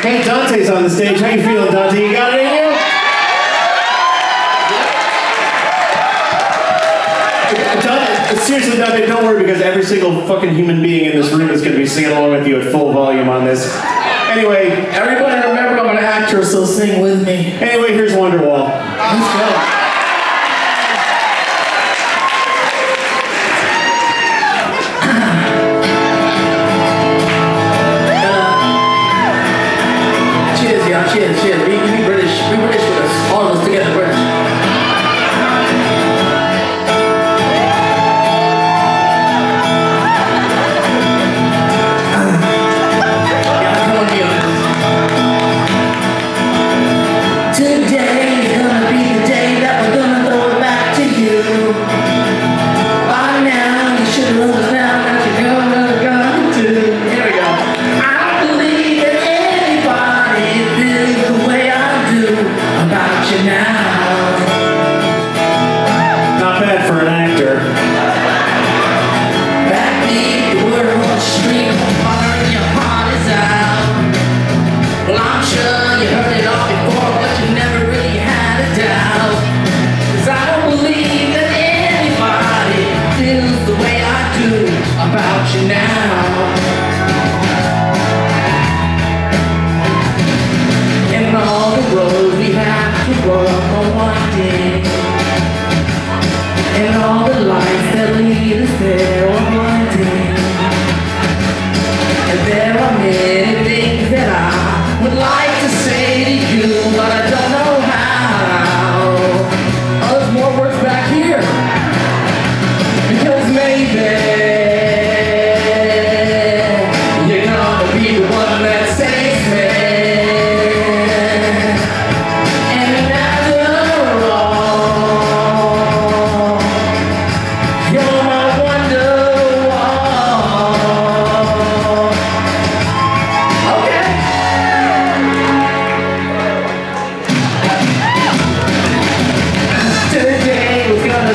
Hey, Dante's on the stage. How you feeling, Dante? You got it in you? Dante, seriously, Dante, don't worry because every single fucking human being in this room is going to be singing along with you at full volume on this. Anyway, Everybody remember I'm an actor, so sing with me. anyway, here's Wonderwall. Let's go.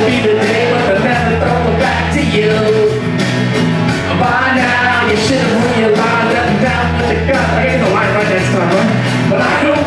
be the day when the letter thrown back to you. By now, you should have realized that down with the gun, I ain't no line right next time, right? But I don't